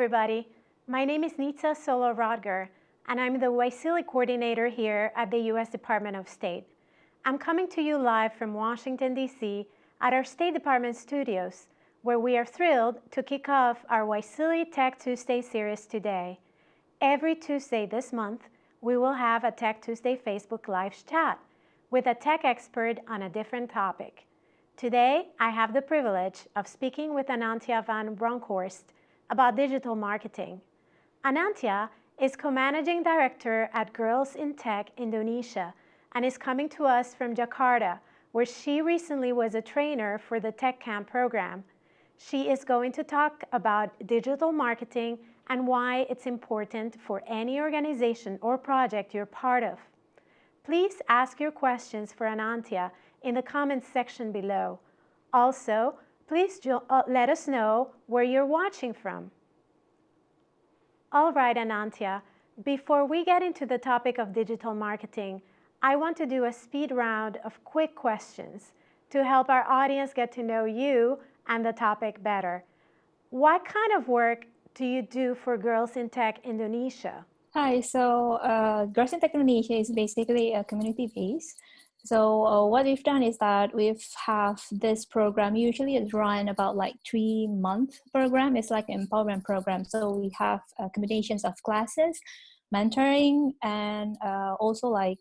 everybody. My name is Nitsa Solo Rodger, and I'm the YSEALI coordinator here at the U.S. Department of State. I'm coming to you live from Washington, D.C. at our State Department studios, where we are thrilled to kick off our YSEALI Tech Tuesday series today. Every Tuesday this month, we will have a Tech Tuesday Facebook Live chat with a tech expert on a different topic. Today, I have the privilege of speaking with Anantya van Bronckhorst about digital marketing. Anantya is co-managing director at Girls in Tech Indonesia and is coming to us from Jakarta, where she recently was a trainer for the Tech Camp program. She is going to talk about digital marketing and why it's important for any organization or project you're part of. Please ask your questions for Anantya in the comments section below. Also, please uh, let us know where you're watching from. All right, Anantya, before we get into the topic of digital marketing, I want to do a speed round of quick questions to help our audience get to know you and the topic better. What kind of work do you do for Girls in Tech Indonesia? Hi, so uh, Girls in Tech Indonesia is basically a community base so uh, what we've done is that we've have this program, usually it's run about like three month program. It's like an empowerment program. So we have uh, combinations of classes, mentoring, and uh, also like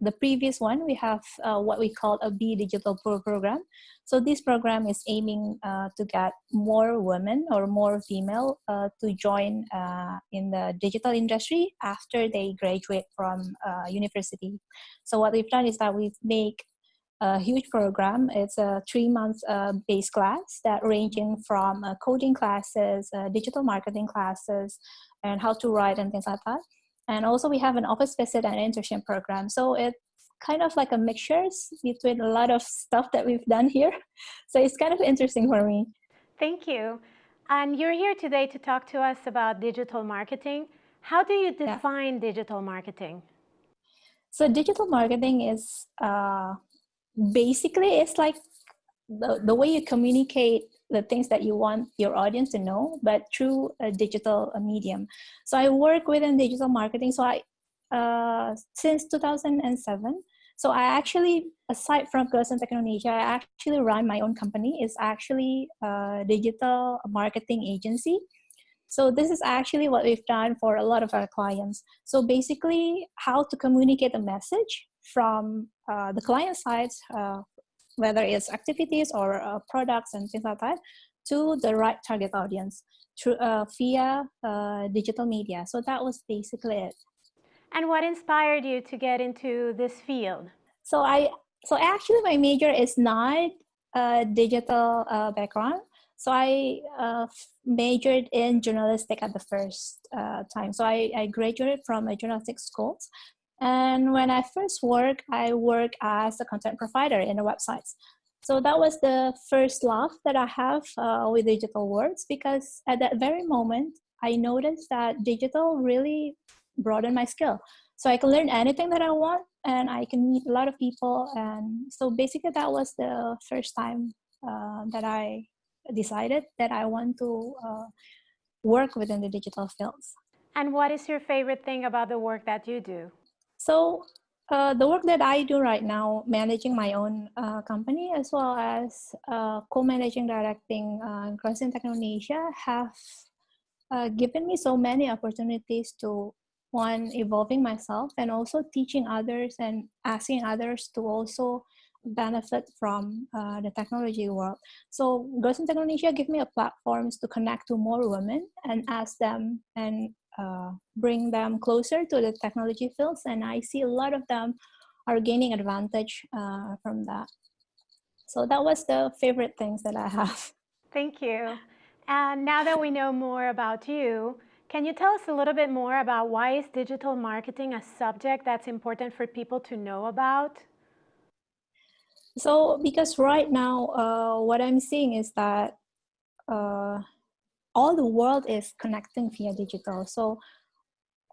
the previous one, we have uh, what we call a B Digital Pro program. So this program is aiming uh, to get more women or more female uh, to join uh, in the digital industry after they graduate from uh, university. So what we've done is that we've make a huge program. It's a three month uh, base class that ranging from coding classes, digital marketing classes, and how to write and things like that and also we have an office visit and internship program. So it's kind of like a mixture between a lot of stuff that we've done here. So it's kind of interesting for me. Thank you. And you're here today to talk to us about digital marketing. How do you define yeah. digital marketing? So digital marketing is uh, basically it's like the, the way you communicate the things that you want your audience to know, but through a digital medium. So I work within digital marketing. So I, uh, since 2007, so I actually, aside from Girls in Tech Indonesia, I actually run my own company. It's actually a digital marketing agency. So this is actually what we've done for a lot of our clients. So basically how to communicate a message from uh, the client side, uh, whether it's activities or uh, products and things like that, to the right target audience through uh, via uh, digital media. So that was basically it. And what inspired you to get into this field? So I, so actually my major is not a digital uh, background. So I uh, majored in journalistic at the first uh, time. So I, I graduated from a journalistic school and when I first work, I work as a content provider in the websites. So that was the first love that I have uh, with digital words because at that very moment, I noticed that digital really broadened my skill. So I can learn anything that I want and I can meet a lot of people. And so basically that was the first time uh, that I decided that I want to uh, work within the digital fields. And what is your favorite thing about the work that you do? So uh, the work that I do right now, managing my own uh, company as well as uh, co-managing directing uh, Girls in Tech Indonesia have uh, given me so many opportunities to one evolving myself and also teaching others and asking others to also benefit from uh, the technology world. So Girls in Tech Indonesia give me a platforms to connect to more women and ask them and uh, bring them closer to the technology fields. And I see a lot of them are gaining advantage uh, from that. So that was the favorite things that I have. Thank you. And now that we know more about you, can you tell us a little bit more about why is digital marketing a subject that's important for people to know about? So because right now, uh, what I'm seeing is that uh, all the world is connecting via digital. So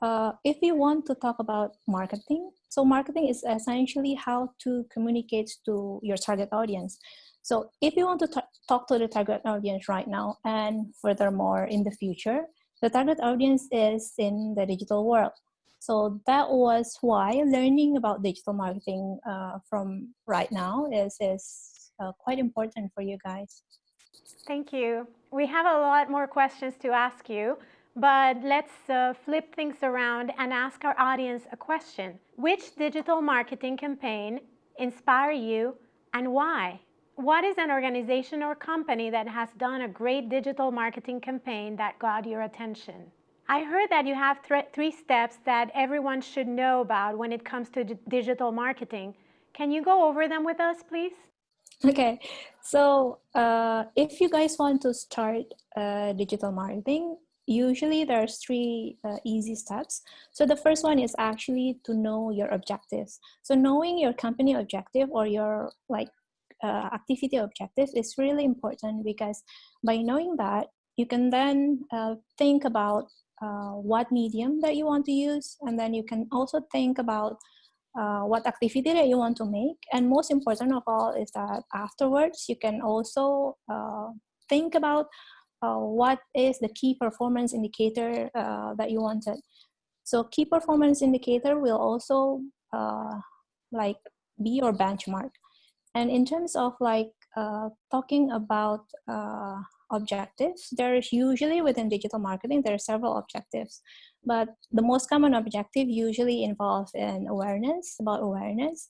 uh, if we want to talk about marketing, so marketing is essentially how to communicate to your target audience. So if you want to talk to the target audience right now and furthermore in the future, the target audience is in the digital world. So that was why learning about digital marketing uh, from right now is, is uh, quite important for you guys. Thank you. We have a lot more questions to ask you, but let's uh, flip things around and ask our audience a question. Which digital marketing campaign inspire you and why? What is an organization or company that has done a great digital marketing campaign that got your attention? I heard that you have th three steps that everyone should know about when it comes to digital marketing. Can you go over them with us, please? Okay, so uh, if you guys want to start uh, digital marketing, usually there's three uh, easy steps. So the first one is actually to know your objectives. So knowing your company objective or your like uh, activity objectives is really important because by knowing that, you can then uh, think about uh, what medium that you want to use and then you can also think about uh, what activity that you want to make. And most important of all is that afterwards you can also uh, think about uh, what is the key performance indicator uh, that you wanted. So key performance indicator will also uh, like be your benchmark. And in terms of like talking about objectives. There's usually within digital marketing, there are several objectives, but the most common objective usually involves in awareness, about awareness.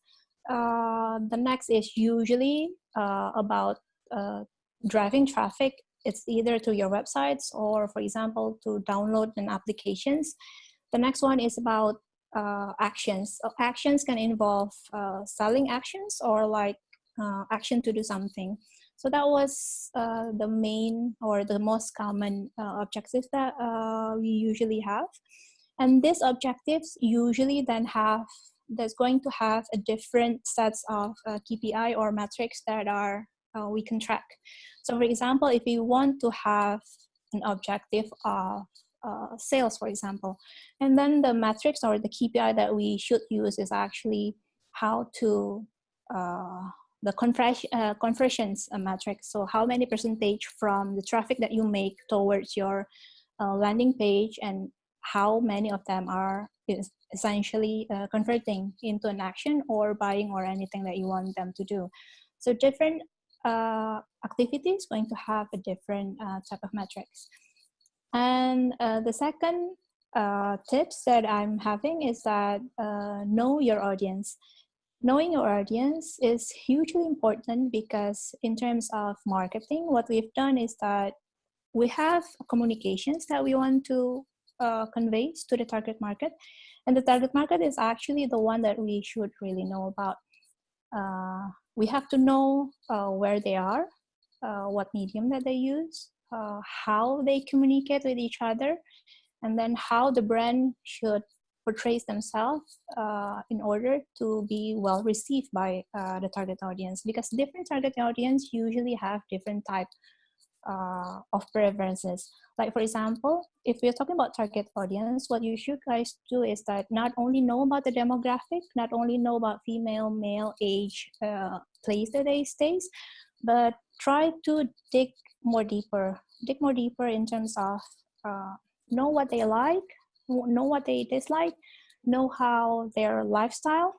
Uh, the next is usually uh, about uh, driving traffic. It's either to your websites or, for example, to download an applications. The next one is about uh, actions. Actions can involve uh, selling actions or like uh, action to do something. So that was uh, the main or the most common uh, objectives that uh, we usually have. And these objectives usually then have, there's going to have a different sets of uh, KPI or metrics that are, uh, we can track. So for example, if we want to have an objective of uh, sales, for example, and then the metrics or the KPI that we should use is actually how to the uh, conversions uh, metric. So how many percentage from the traffic that you make towards your uh, landing page and how many of them are essentially uh, converting into an action or buying or anything that you want them to do. So different uh, activities going to have a different uh, type of metrics. And the second tips that I'm having is that know your audience knowing your audience is hugely important because in terms of marketing what we've done is that we have communications that we want to uh, convey to the target market. And the target market is actually the one that we should really know about. Uh, we have to know uh, where they are uh, what medium that they use uh, how they communicate with each other and then how the brand should portrays themselves uh, in order to be well received by uh, the target audience. Because different target audience usually have different type uh, of preferences. Like for example if we're talking about target audience what you should guys do is that not only know about the demographic not only know about female male age uh, place that they stays but try to dig more deeper dig more deeper in terms of uh, know what they like know what they dislike, know how their lifestyle,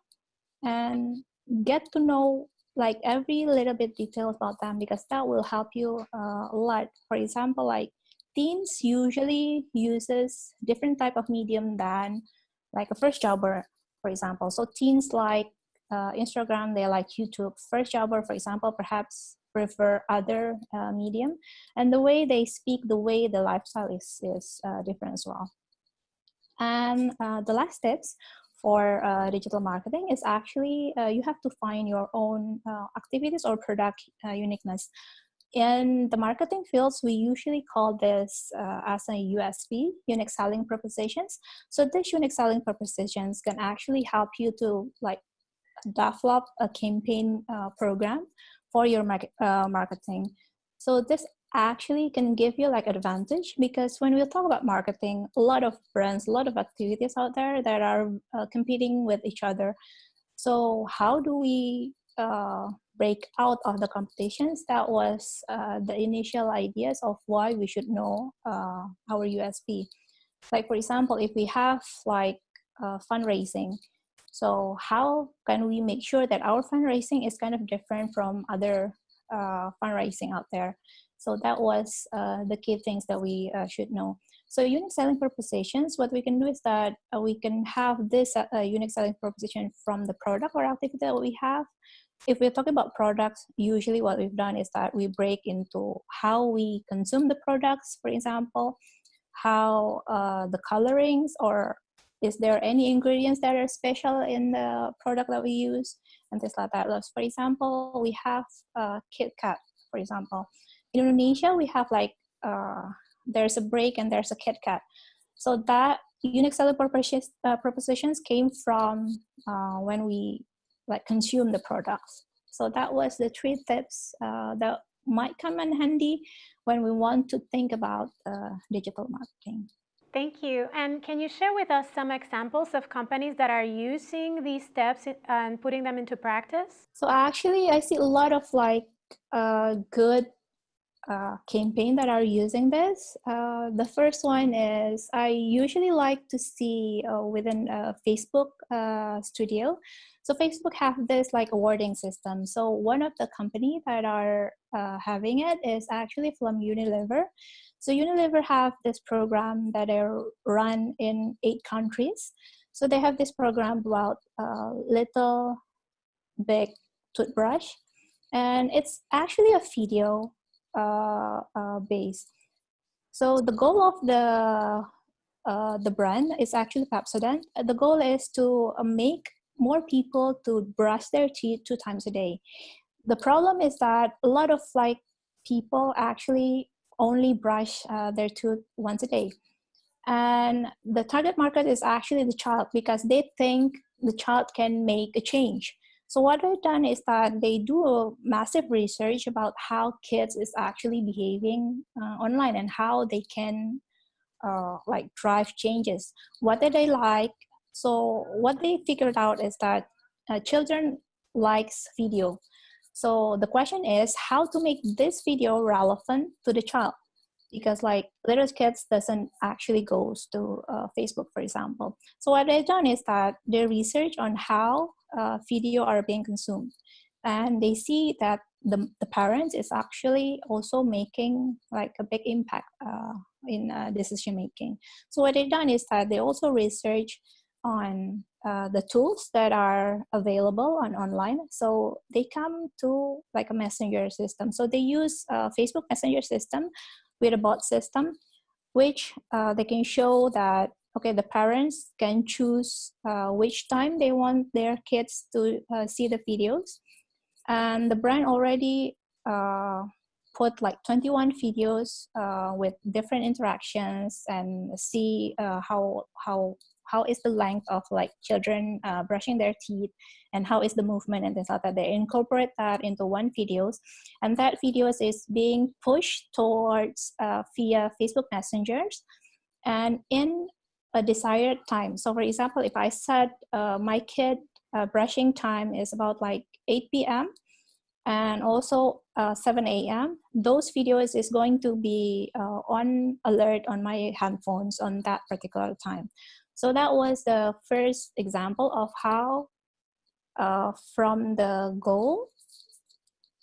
and get to know like every little bit detail about them because that will help you uh, a lot. For example, like teens usually uses different type of medium than like a first jobber, for example. So teens like uh, Instagram, they like YouTube. First jobber, for example, perhaps prefer other uh, medium. And the way they speak, the way the lifestyle is, is uh, different as well. And uh, the last tips for uh, digital marketing is actually uh, you have to find your own uh, activities or product uh, uniqueness. In the marketing fields, we usually call this uh, as a USP, unique selling propositions. So these unique selling propositions can actually help you to like develop a campaign program for your market, marketing. So this actually can give you like advantage because when we talk about marketing a lot of brands a lot of activities out there that are uh, competing with each other so how do we uh, break out of the competitions, that was uh, the initial ideas of why we should know uh, our USP. Like for example, if we have like uh, fundraising, so how can we make sure that our fundraising is kind of different from other uh, fundraising out there? So that was uh, the key things that we uh, should know. So unique selling propositions, what we can do is that uh, we can have this uh, unique selling proposition from the product or activity that we have. If we're talking about products, usually what we've done is that we break into how we consume the products, for example, how uh, the colorings or is there any ingredients that are special in the product that we use and things like that. For example, we have uh, KitKat, for example. In Indonesia, we have like uh, there's a break and there's a KitKat. So that unique selling propositions, uh, propositions came from uh, when we like consume the products. So that was the three tips uh, that might come in handy when we want to think about uh, digital marketing. Thank you. And can you share with us some examples of companies that are using these steps and putting them into practice? So actually, I see a lot of like uh, good uh, campaign that are using this. Uh, the first one is I usually like to see uh, within a Facebook uh, studio. So Facebook have this like awarding system. So one of the company that are uh, having it is actually from Unilever. So Unilever have this program that are run in eight countries. So they have this program about uh, little big toothbrush and it's actually a video uh, uh, base. So the goal of the uh, the brand is actually Pepsodent. The goal is to uh, make more people to brush their teeth two times a day. The problem is that a lot of like people actually only brush uh, their tooth once a day. And the target market is actually the child because they think the child can make a change. So what they've done is that they do a massive research about how kids is actually behaving uh, online and how they can uh, like drive changes. What do they like? So what they figured out is that uh, children likes video. So the question is how to make this video relevant to the child because like little kids doesn't actually goes to uh, Facebook, for example. So what they've done is that they research on how uh, video are being consumed. And they see that the, the parents is actually also making like a big impact uh, in uh, decision making. So what they've done is that they also research on uh, the tools that are available on online. So they come to like a messenger system. So they use Facebook Messenger system with a bot system, which uh, they can show that okay, the parents can choose uh, which time they want their kids to uh, see the videos. And the brand already uh, put like 21 videos uh, with different interactions and see uh, how, how, how is the length of like children uh, brushing their teeth and how is the movement and things like that. They incorporate that into one videos and that videos is being pushed towards via Facebook messengers and in a desired time. So for example, if I said uh, my kid uh, brushing time is about like 8 p.m. and also uh, 7 a.m., those videos is going to be uh, on alert on my handphones on that particular time. So that was the first example of how uh, from the goal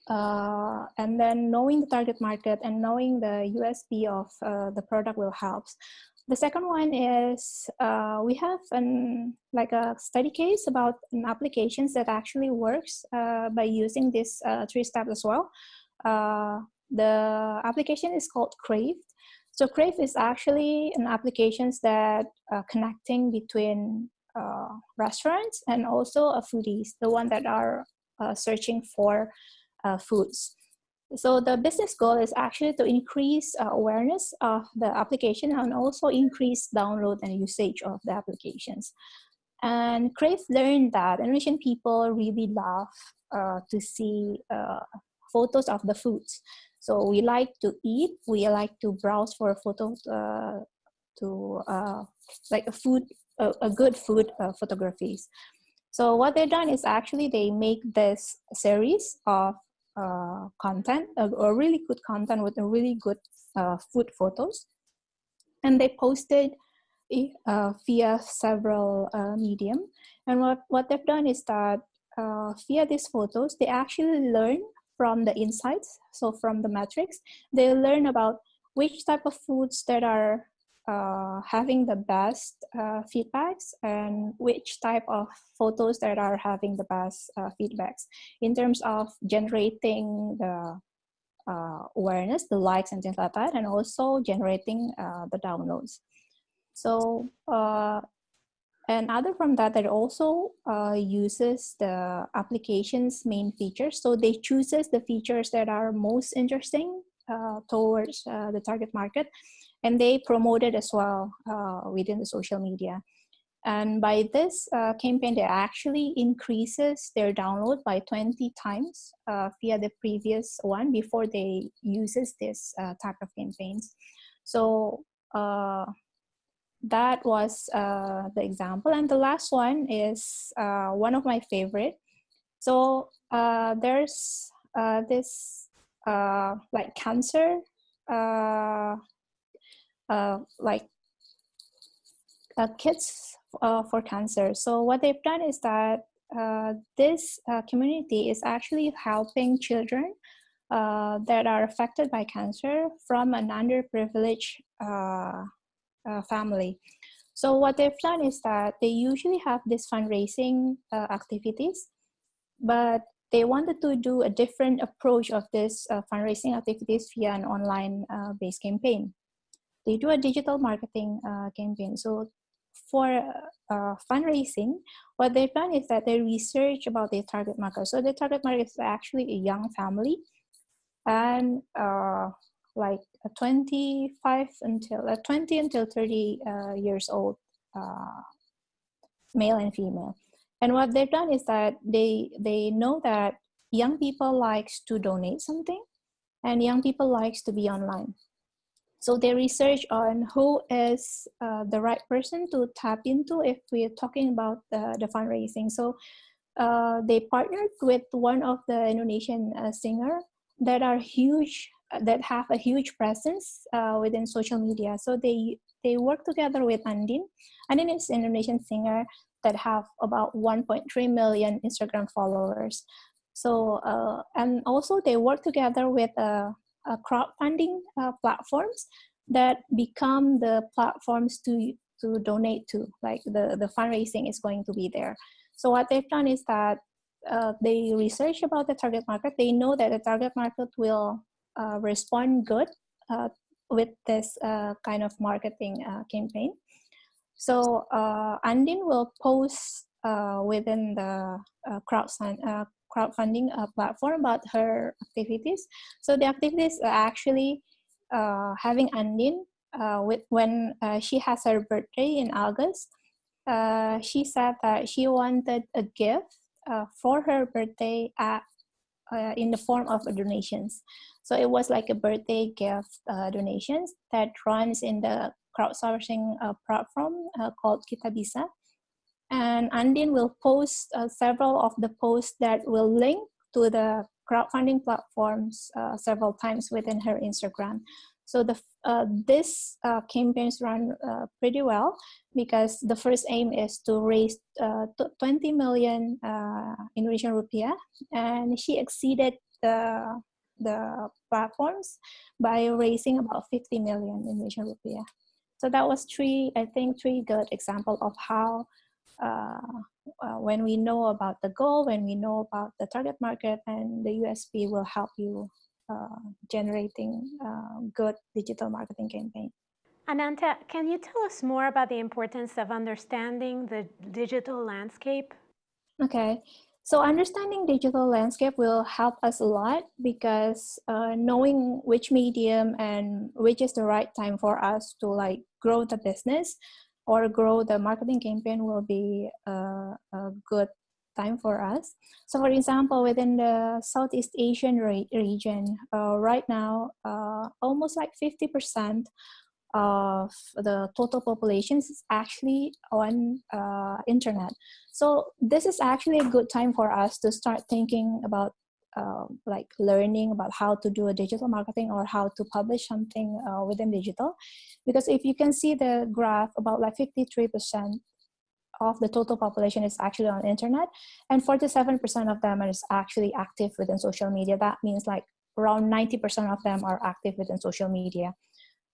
uh, and then knowing the target market and knowing the USP of uh, the product will help. The second one is uh, we have an like a study case about an applications that actually works uh, by using this uh, three steps as well. Uh, the application is called Qraved. So Qraved is actually an applications that uh, connecting between uh, restaurants and also a foodies, the one that are searching for foods. So the business goal is actually to increase uh, awareness of the application and also increase download and usage of the applications. And Qraved learned that Indonesian people really love uh, to see uh, photos of the foods. So we like to eat, we like to browse for photos uh, to uh, like a food, a, good food uh, photographies. So what they've done is actually they make this series of uh, content, a, a, really good content with a really good uh, food photos, and they posted uh, via several uh, medium. And what, what they've done is that uh, via these photos, they actually learn from the insights, so from the metrics, they learn about which type of foods that are uh, having the best uh, feedbacks and which type of photos that are having the best uh, feedbacks in terms of generating the uh, awareness, the likes and things like that, and also generating uh, the downloads. So, uh, and other from that, that also uses the application's main features. So they chooses the features that are most interesting towards the target market and they promote it as well uh, within the social media. And by this uh, campaign, they actually increases their download by 20 times uh, via the previous one before they uses this uh, type of campaigns. So uh, that was uh, the example. And the last one is one of my favorite. So there's this like cancer uh, like uh, kits uh, for cancer. So what they've done is that uh, this uh, community is actually helping children that are affected by cancer from an underprivileged family. So what they've done is that they usually have these fundraising activities, but they wanted to do a different approach of this fundraising activities via an online based campaign they do a digital marketing uh, campaign. So for uh, fundraising, what they've done is that they research about their target market. So the target market is actually a young family and uh, like 25 until uh, 20 until 30 uh, years old, uh, male and female. And what they've done is that they they know that young people likes to donate something and young people likes to be online. So they research on who is uh, the right person to tap into if we're talking about the, the fundraising. So uh, they partnered with one of the Indonesian uh, singer that are huge, that have a huge presence uh, within social media. So they they work together with Andin. Andin is an Indonesian singer that have about 1.3 million Instagram followers. So uh, and also they work together with a uh, crowdfunding uh, platforms that become the platforms to to donate to like the the fundraising is going to be there. So what they've done is that uh, they research about the target market. They know that the target market will uh, respond good uh, with this uh, kind of marketing campaign. So andin will post within the crowdfund, crowdfunding uh, platform about her activities. So the activities are actually uh, having Andin uh, with when uh, she has her birthday in August. Uh, she said that she wanted a gift uh, for her birthday at, in the form of donations. So it was like a birthday gift donations that runs in the crowdsourcing platform called Kitabisa and Andin will post uh, several of the posts that will link to the crowdfunding platforms uh, several times within her Instagram. So the uh, this uh, campaigns run uh, pretty well because the first aim is to raise uh, 20 million Indonesian rupiah, and she exceeded the the platforms by raising about 50 million Indonesian rupiah. So that was three, I think, three good example of how uh, uh, when we know about the goal, when we know about the target market, and the USP will help you uh, generating uh, good digital marketing campaign. Anantya, can you tell us more about the importance of understanding the digital landscape? Okay, so understanding digital landscape will help us a lot because uh, knowing which medium and which is the right time for us to like grow the business or grow the marketing campaign will be a, a good time for us. So for example, within the Southeast Asian re region, uh, right now, uh, almost like 50% of the total population is actually on uh, internet. So this is actually a good time for us to start thinking about uh, like learning about how to do a digital marketing or how to publish something uh, within digital. Because if you can see the graph, about like 53% of the total population is actually on internet and 47% of them is actually active within social media. That means like around 90% of them are active within social media.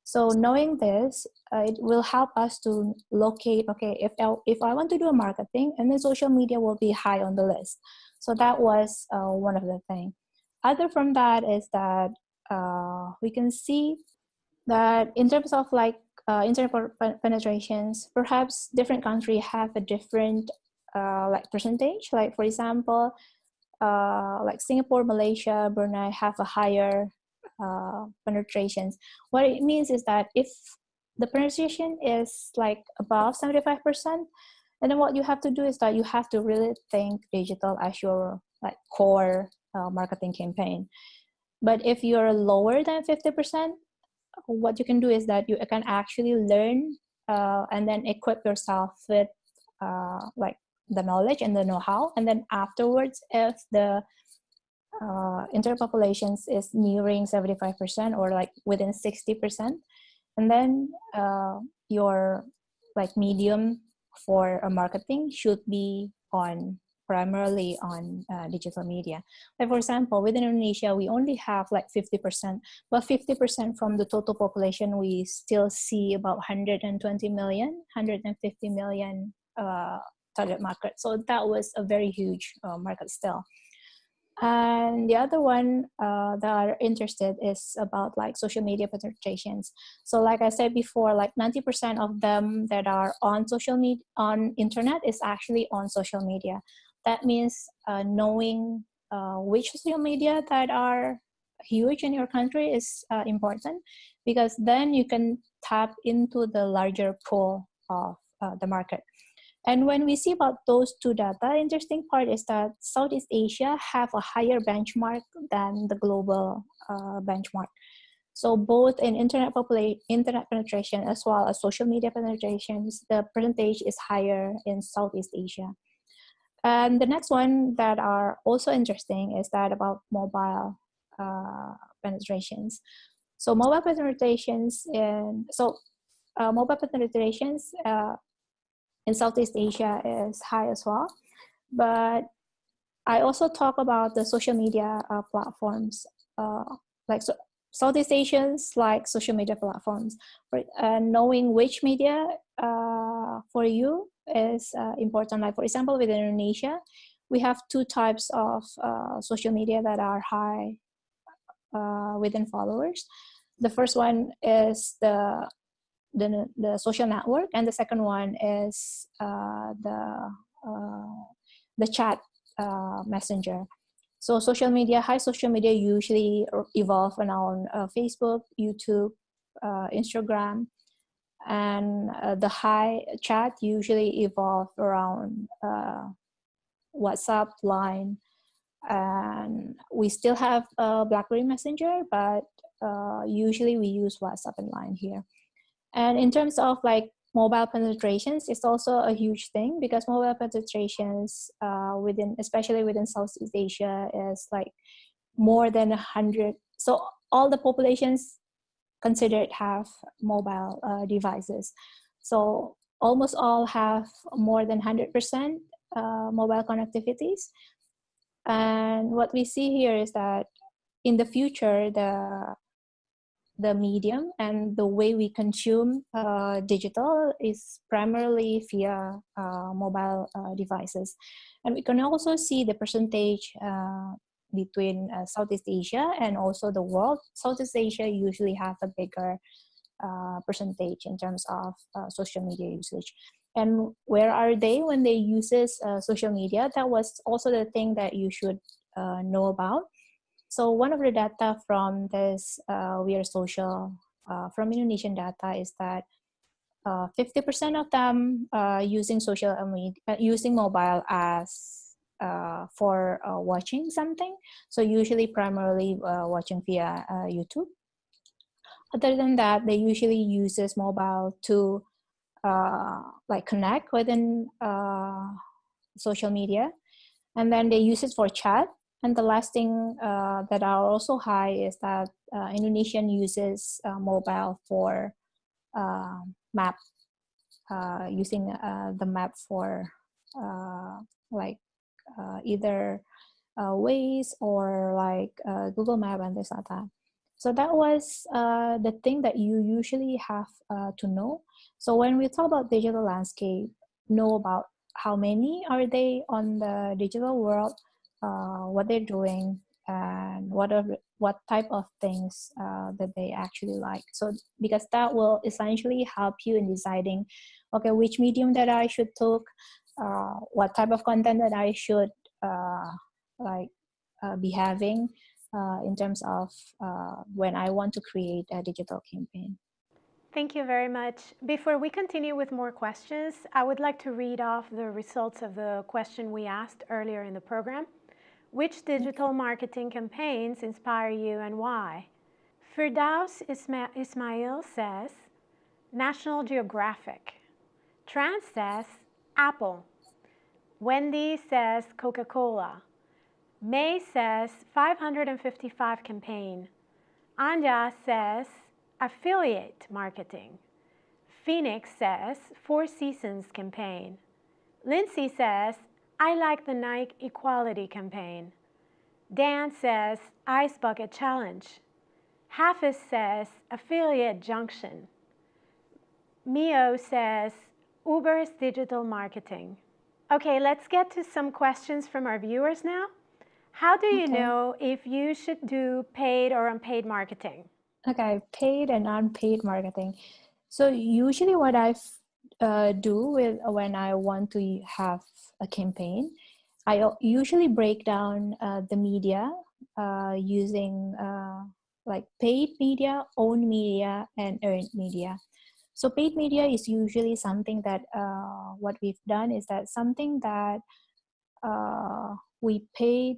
So knowing this, uh, it will help us to locate, okay, if I, if I want to do a marketing and then social media will be high on the list. So that was uh, one of the things. Other from that is that uh, we can see that in terms of like uh, internet penetrations, perhaps different countries have a different uh, like percentage. Like for example, uh, like Singapore, Malaysia, Brunei have a higher uh, penetrations. What it means is that if the penetration is like above 75%, and then what you have to do is that you have to really think digital as your like core uh, marketing campaign. But if you're lower than 50%, what you can do is that you can actually learn uh, and then equip yourself with uh, like the knowledge and the know-how. And then afterwards, if the uh, interpopulations is nearing 75% or like within 60%. And then uh, your like medium for a marketing should be on primarily on uh, digital media. Like for example, within Indonesia, we only have like 50%, but 50% from the total population, we still see about 120 million, 150 million uh, target market. So that was a very huge uh, market still and the other one uh, that are interested is about like social media penetrations so like i said before like 90% of them that are on social media on internet is actually on social media. That means uh, knowing uh, which social media that are huge in your country is uh, important because then you can tap into the larger pool of uh, the market and when we see about those two data, interesting part is that Southeast Asia have a higher benchmark than the global uh, benchmark. So both in internet internet penetration as well as social media penetrations, the percentage is higher in Southeast Asia. And the next one that are also interesting is that about mobile uh, penetrations. So mobile penetrations in so uh, mobile penetrations uh, in Southeast Asia is high as well. But I also talk about the social media uh, platforms, uh, like so, Southeast Asians like social media platforms. For, knowing which media uh, for you is uh, important. Like for example, with Indonesia, we have two types of uh, social media that are high within followers. The first one is the the, the social network and the second one is uh, the uh, the chat uh, messenger. So social media high social media usually evolve around uh, facebook youtube uh, instagram and uh, the high chat usually evolve around whatsapp line and we still have blackberry messenger but usually we use whatsapp and line here and in terms of like mobile penetrations, it's also a huge thing because mobile penetrations uh, within, especially within Southeast Asia, is like more than a hundred. So all the populations considered have mobile uh, devices. So almost all have more than 100% uh, mobile connectivities. And what we see here is that in the future, the the medium and the way we consume uh, digital is primarily via uh, mobile uh, devices. And we can also see the percentage uh, between uh, Southeast Asia and also the world. Southeast Asia usually have a bigger uh, percentage in terms of social media usage. And where are they when they uses social media? That was also the thing that you should know about so one of the data from this uh, We Are Social, uh, from Indonesian data is that 50% uh, of them uh, using social media, uh, using mobile as for watching something. So usually primarily watching via YouTube. other than that, they usually uses mobile to like connect within social media. And then they use it for chat. And the last thing uh, that are also high is that uh, Indonesian uses uh, mobile for uh, map, using the map for like either Waze or like Google Map and this like that. So that was uh, the thing that you usually have uh, to know. So when we talk about digital landscape, know about how many are they on the digital world, uh, what they're doing, and what are what type of things uh, that they actually like. So because that will essentially help you in deciding, okay, which medium that I should talk, uh, what type of content that I should uh, like be having uh, in terms of uh, when I want to create a digital campaign. Thank you very much. Before we continue with more questions, I would like to read off the results of the question we asked earlier in the program. Which digital marketing campaigns inspire you and why? Firdaus Ismail says, National Geographic. Trans says, Apple. Wendy says, Coca-Cola. May says 555 campaign. Anja says affiliate marketing. Phoenix says Four Seasons campaign. Lindsay says I like the Nike Equality campaign. Dan says Ice Bucket Challenge. Hafiz says Affiliate Junction. Mio says Uber's digital marketing. Okay, let's get to some questions from our viewers now. How do you okay. know if you should do paid or unpaid marketing? Okay, paid and unpaid marketing. So usually what I uh, do with when I want to have a campaign, I usually break down uh, the media uh, using uh, like paid media, owned media, and earned media. So paid media is usually something that uh, what we've done is that something that uh, we paid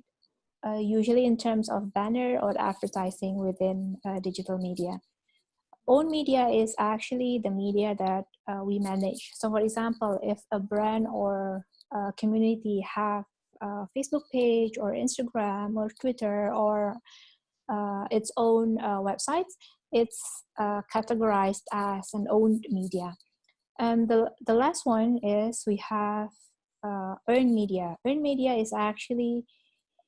uh, usually in terms of banner or advertising within uh, digital media. Own media is actually the media that uh, we manage. So for example, if a brand or a community have a Facebook page or Instagram or Twitter or uh, its own uh, website, it's uh, categorized as an owned media. And the, the last one is we have earned media. Earned media is actually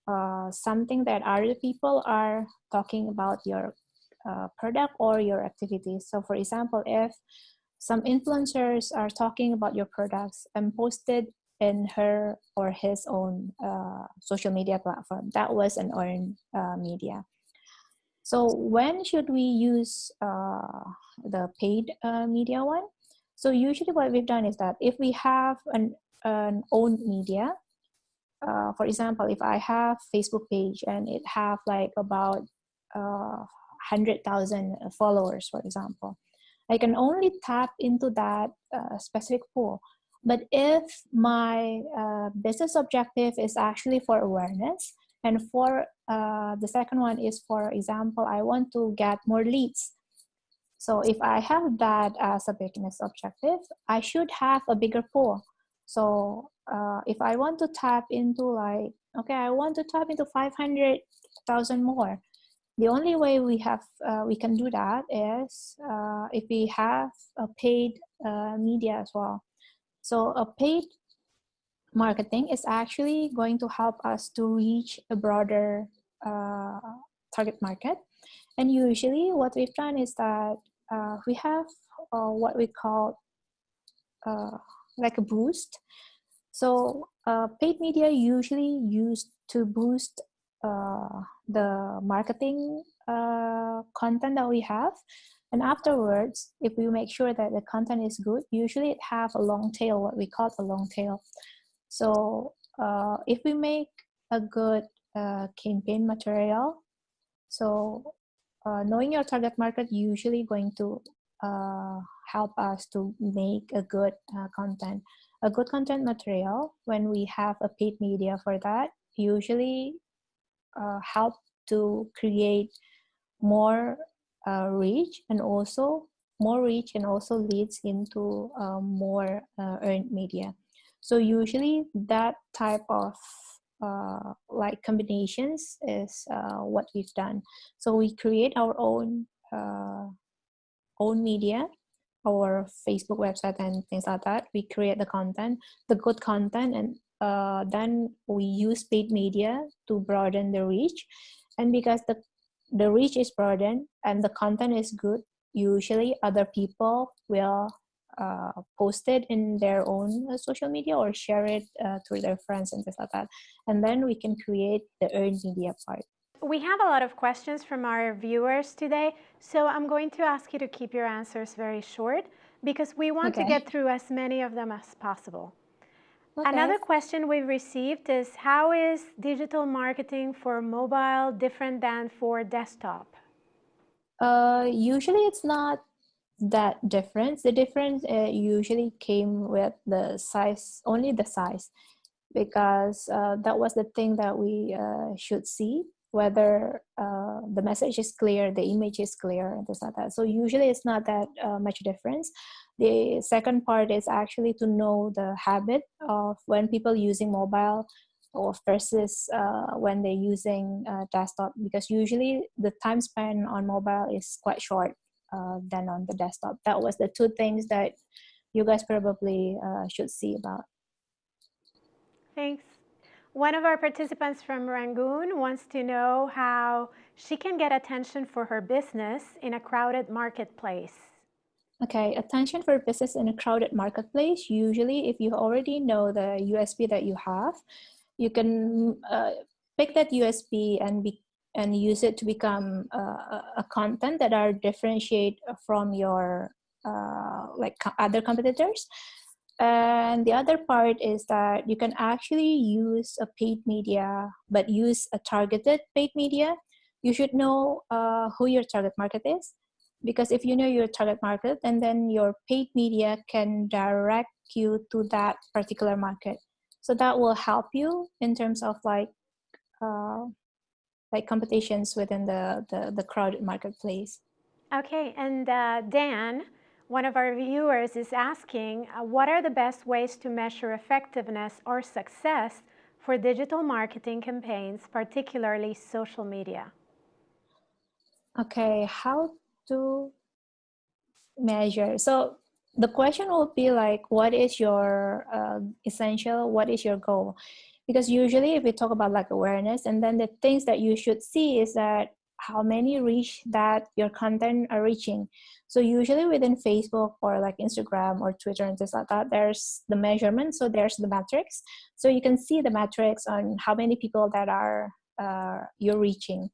uh, something that other people are talking about your uh, product or your activities. So for example, if some influencers are talking about your products and posted in her or his own uh, social media platform, that was an earned uh, media. So when should we use uh, the paid media one? So usually what we've done is that if we have an, an owned media, uh, for example, if I have Facebook page and it have like about uh, 100,000 followers, for example, I can only tap into that uh, specific pool. But if my uh, business objective is actually for awareness, and for uh, the second one is, for example, I want to get more leads. So if I have that as a business objective, I should have a bigger pool. So uh, if I want to tap into like, okay, I want to tap into 500,000 more. The only way we have, uh, we can do that is uh, if we have a paid uh, media as well. So a paid marketing is actually going to help us to reach a broader uh, target market. And usually what we've done is that uh, we have what we call like a boost. So uh, paid media usually used to boost uh, the marketing uh, content that we have. And afterwards, if we make sure that the content is good, usually it have a long tail, what we call a long tail. So uh, if we make a good uh, campaign material, so uh, knowing your target market usually going to uh, help us to make a good uh, content. A good content material, when we have a paid media for that, usually uh, help to create more uh, reach and also more reach and also leads into uh, more uh, earned media. So usually that type of uh, like combinations is what we've done. So we create our own own media, our Facebook website and things like that. We create the content, the good content, and uh, then we use paid media to broaden the reach. And because the the reach is broadened and the content is good, usually other people will uh, post it in their own uh, social media or share it uh, to their friends and things like that. And then we can create the earned media part. We have a lot of questions from our viewers today, so I'm going to ask you to keep your answers very short because we want okay. to get through as many of them as possible. Okay. Another question we've received is how is digital marketing for mobile different than for desktop? Uh, usually it's not that difference. The difference uh, usually came with the size, only the size, because uh, that was the thing that we uh, should see whether uh, the message is clear, the image is clear, and things like that. So usually it's not that uh, much difference. The second part is actually to know the habit of when people using mobile or versus uh, when they're using desktop because usually the time span on mobile is quite short uh, than on the desktop. That was the two things that you guys probably uh, should see about. Thanks. One of our participants from Rangoon wants to know how she can get attention for her business in a crowded marketplace. Okay, attention for business in a crowded marketplace. Usually, if you already know the USP that you have, you can uh, pick that USP and be and use it to become uh, a content that are differentiate from your uh, like other competitors. And the other part is that you can actually use a paid media but use a targeted paid media. You should know uh, who your target market is because if you know your target market and then your paid media can direct you to that particular market so that will help you in terms of like uh, like competitions within the, the, the crowded marketplace. Okay, and uh, Dan, one of our viewers is asking, uh, what are the best ways to measure effectiveness or success for digital marketing campaigns, particularly social media? Okay, how to measure? So the question will be like, what is your uh, essential, what is your goal? because usually if we talk about like awareness and then the things that you should see is that how many reach that your content are reaching so usually within facebook or like instagram or twitter and things like that there's the measurement so there's the metrics so you can see the metrics on how many people that are uh, you're reaching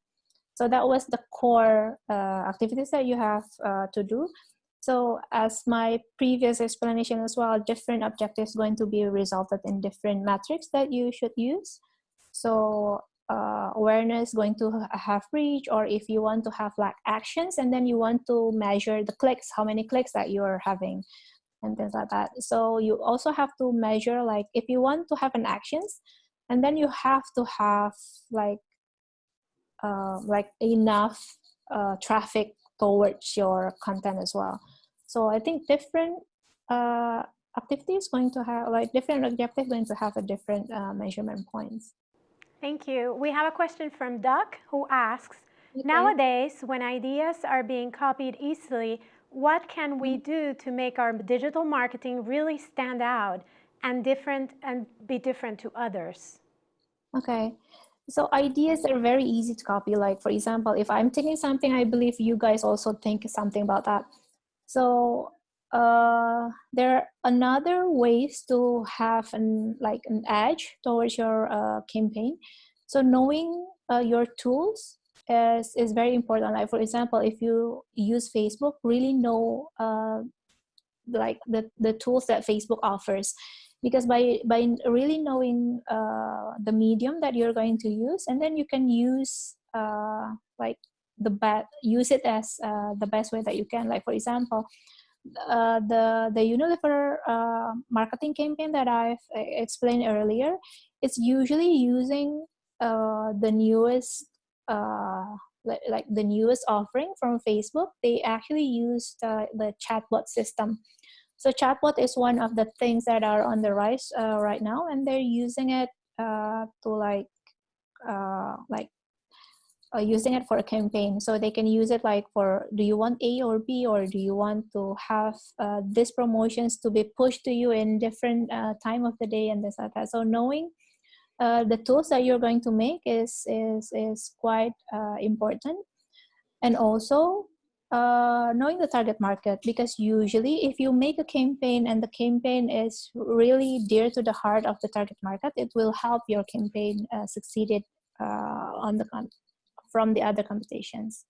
so that was the core uh, activities that you have uh, to do so as my previous explanation as well, different objectives going to be resulted in different metrics that you should use. So uh, awareness going to have reach, or if you want to have like actions, and then you want to measure the clicks, how many clicks that you're having, and things like that. So you also have to measure like if you want to have an actions, and then you have to have like uh, like enough uh, traffic towards your content as well. So I think different uh, activities going to have like different objectives going to have a different uh, measurement points. Thank you. We have a question from Doug who asks, okay. nowadays when ideas are being copied easily, what can we mm-hmm. do to make our digital marketing really stand out and different and be different to others? Okay. So ideas are very easy to copy. Like for example, if I'm thinking something, I believe you guys also think something about that. So uh, there are another ways to have an like an edge towards your uh, campaign. So knowing uh, your tools is, is very important. Like for example, if you use Facebook, really know uh, like the, the tools that Facebook offers because by by really knowing uh, the medium that you're going to use and then you can use uh, like the best use it as uh, the best way that you can like for example uh, the the Unilever uh, marketing campaign that I've uh, explained earlier it's usually using the newest like, like the newest offering from Facebook, they actually use the chatbot system. So chatbot is one of the things that are on the rise uh, right now, and they're using it uh, to like uh, like uh, using it for a campaign. So they can use it like for, do you want A or B, or do you want to have uh, these promotions to be pushed to you in different uh, time of the day and this like that. So knowing the tools that you're going to make is, is, is quite important. And also uh, knowing the target market, because usually if you make a campaign and the campaign is really dear to the heart of the target market, it will help your campaign uh, succeed on the from the other competitions.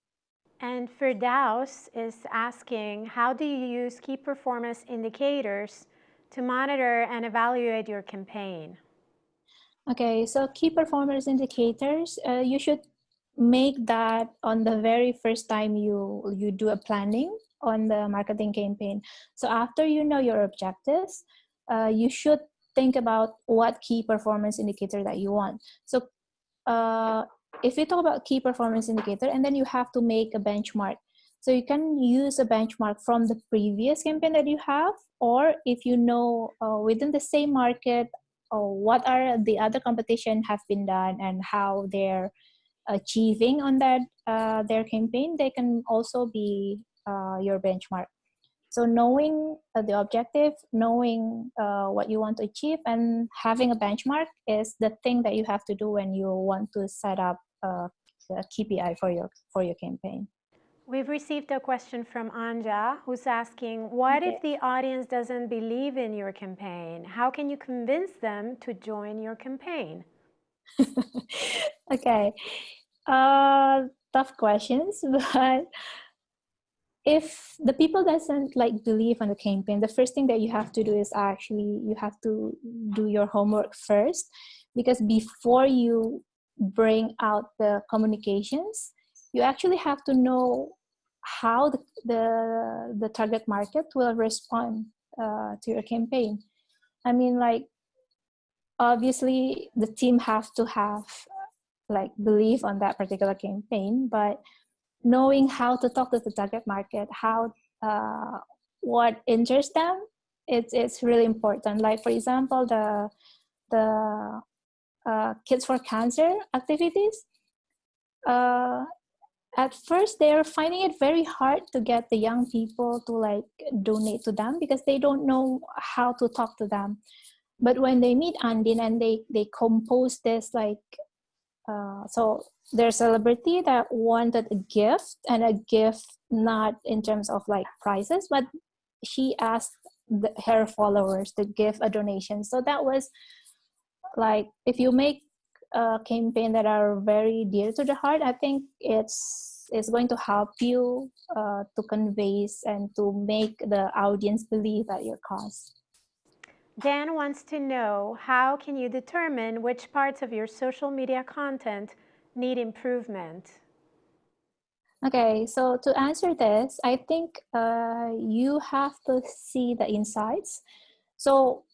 And Firdaus is asking, how do you use key performance indicators to monitor and evaluate your campaign? Okay, so key performance indicators, uh, you should make that on the very first time you, you do a planning on the marketing campaign. So after you know your objectives, uh, you should think about what key performance indicator that you want. So uh, if we talk about key performance indicator and then you have to make a benchmark so you can use a benchmark from the previous campaign that you have or if you know uh, within the same market uh, what are the other competition have been done and how they're achieving on that uh, their campaign they can also be uh, your benchmark so knowing uh, the objective, knowing uh, what you want to achieve and having a benchmark is the thing that you have to do when you want to set up a, a KPI for your, for your campaign. We've received a question from Anja who's asking, what if the audience doesn't believe in your campaign? How can you convince them to join your campaign? okay, uh, tough questions, but if the people doesn't like believe on the campaign the first thing that you have to do is actually you have to do your homework first because before you bring out the communications you actually have to know how the the, the target market will respond uh, to your campaign. I mean like obviously the team have to have like belief on that particular campaign but knowing how to talk to the target market, how uh, what interests them, it's it's really important. Like for example, the the uh, Kids for Cancer activities. Uh, at first, they're finding it very hard to get the young people to like donate to them because they don't know how to talk to them. But when they meet Andin and they they compose this like uh, so there's a celebrity that wanted a gift and a gift not in terms of like prizes but she asked the, her followers to give a donation. So that was like if you make a campaign that are very dear to the heart i think it's it's going to help you uh, to convey and to make the audience believe at your cause Dan wants to know how can you determine which parts of your social media content need improvement? Okay, so to answer this, I think uh, you have to see the insights. So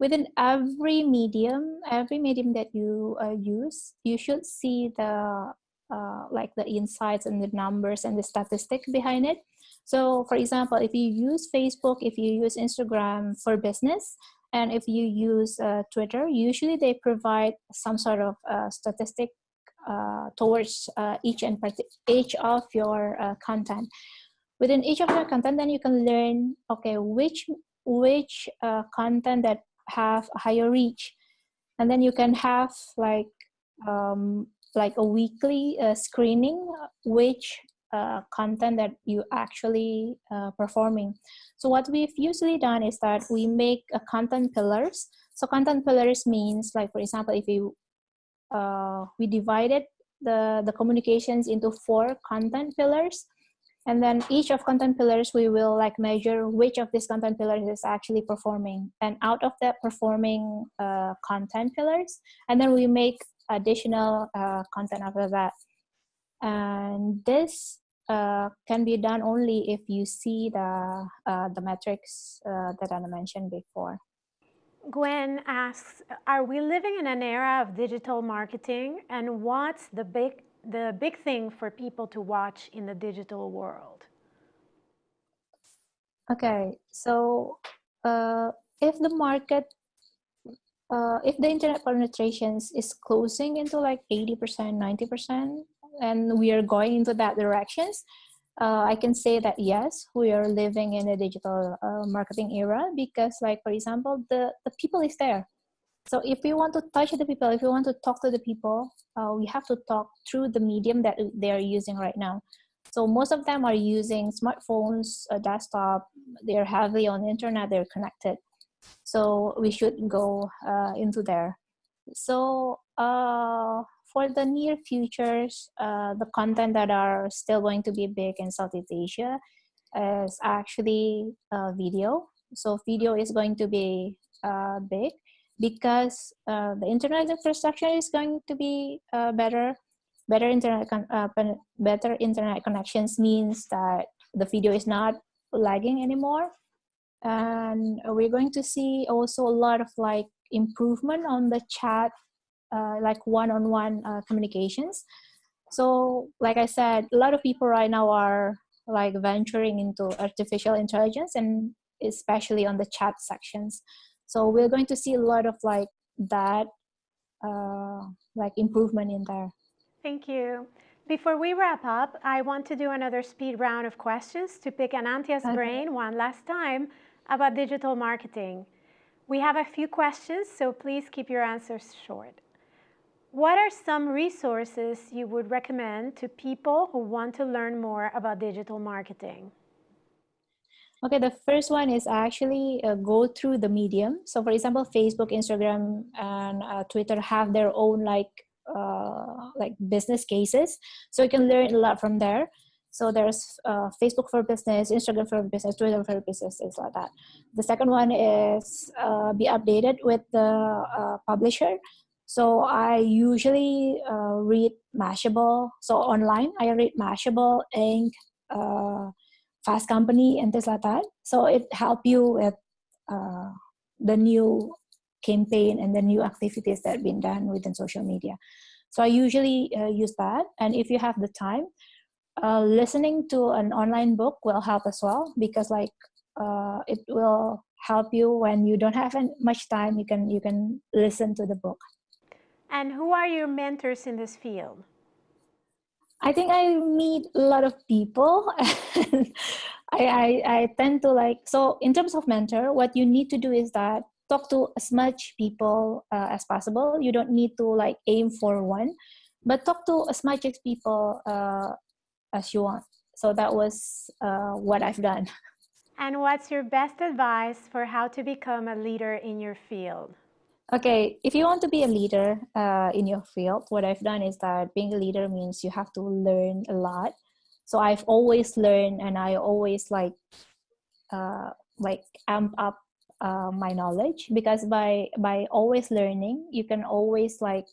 within every medium, every medium that you uh, use, you should see the uh, like the insights and the numbers and the statistic behind it. So for example, if you use Facebook, if you use Instagram for business, and if you use uh, Twitter, usually they provide some sort of uh, statistic uh, towards uh, each and each of your uh, content. Within each of your content, then you can learn, okay, which which content that have a higher reach, and then you can have like um, like a weekly screening which uh, content that you actually uh, performing. So what we've usually done is that we make a content pillars. So content pillars means like, for example, if you, uh, we divided the, the communications into four content pillars. And then each of content pillars, we will like measure which of these content pillars is actually performing. And out of that performing uh, content pillars, and then we make additional uh, content after that. And this uh, can be done only if you see the, uh, the metrics uh, that I mentioned before. Gwen asks, are we living in an era of digital marketing and what's the big the big thing for people to watch in the digital world? Okay, so uh, if the market, uh, if the internet penetrations is closing into like 80%, 90%, and we are going into that directions, uh, I can say that yes, we are living in a digital uh, marketing era because like, for example, the, the people is there. So if we want to touch the people, if we want to talk to the people, uh, we have to talk through the medium that they are using right now. So most of them are using smartphones, a desktop, they're heavily on the internet, they're connected. So we should go uh, into there. So uh, for the near futures, uh, the content that are still going to be big in Southeast Asia is actually uh, video. So video is going to be uh, big because uh, the internet infrastructure is going to be better. Better internet, better internet connections means that the video is not lagging anymore. And we're going to see also a lot of like improvement on the chat, uh, like one-on-one -on -one, uh, communications. So like I said, a lot of people right now are like venturing into artificial intelligence and especially on the chat sections. So we're going to see a lot of like that, uh, like improvement in there. Thank you. Before we wrap up, I want to do another speed round of questions to pick Anantya's okay. brain one last time about digital marketing. We have a few questions, so please keep your answers short. What are some resources you would recommend to people who want to learn more about digital marketing? Okay, the first one is actually uh, go through the medium. So for example, Facebook, Instagram, and uh, Twitter have their own like uh, like business cases. So you can learn a lot from there. So there's uh, Facebook for business, Instagram for business, Twitter for business, things like that. The second one is uh, be updated with the uh, publisher. So I usually read Mashable. So online, I read Mashable, Inc., fast company and things like that so it help you with uh, the new campaign and the new activities that have been done within social media so i usually uh, use that and if you have the time uh, listening to an online book will help as well because like uh, it will help you when you don't have much time you can you can listen to the book and who are your mentors in this field I think I meet a lot of people. I, I, I tend to like, so in terms of mentor, what you need to do is that talk to as much people uh, as possible. You don't need to like aim for one, but talk to as much as people uh, as you want. So that was uh, what I've done. And what's your best advice for how to become a leader in your field? Okay, if you want to be a leader uh, in your field, what I've done is that being a leader means you have to learn a lot. So I've always learned, and I always like uh, like amp up uh, my knowledge because by by always learning, you can always like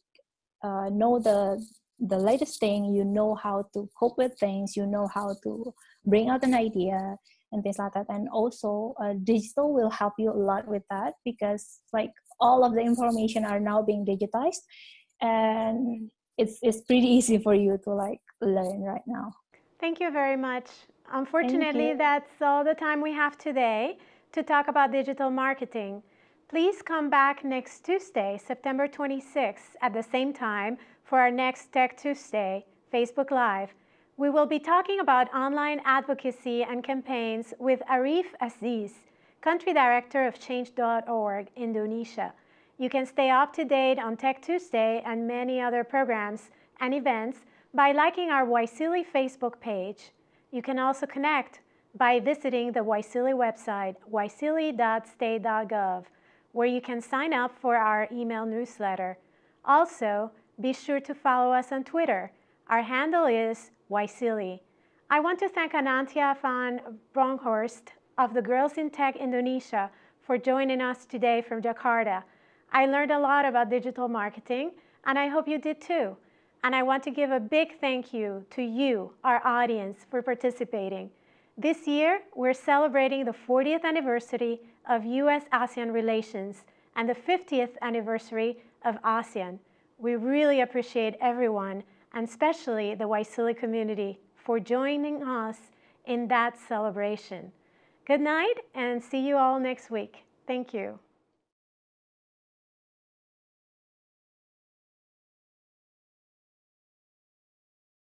uh, know the the latest thing. You know how to cope with things. You know how to bring out an idea and things like that. And also, uh, digital will help you a lot with that because like all of the information are now being digitized and it's, it's pretty easy for you to like learn right now. Thank you very much. Unfortunately, that's all the time we have today to talk about digital marketing. Please come back next Tuesday, September 26th at the same time for our next Tech Tuesday Facebook Live. We will be talking about online advocacy and campaigns with Arief Aziz, Country Director of Change.org, Indonesia. You can stay up to date on Tech Tuesday and many other programs and events by liking our YSEALI Facebook page. You can also connect by visiting the YSEALI website, yseali.state.gov, where you can sign up for our email newsletter. Also, be sure to follow us on Twitter. Our handle is YSEALI. I want to thank Anantya van Bronkhorst of the Girls in Tech Indonesia for joining us today from Jakarta. I learned a lot about digital marketing, and I hope you did too. And I want to give a big thank you to you, our audience, for participating. This year, we're celebrating the 40th anniversary of US-ASEAN relations and the 50th anniversary of ASEAN. We really appreciate everyone and especially the YSEALI community for joining us in that celebration. Good night and see you all next week. Thank you.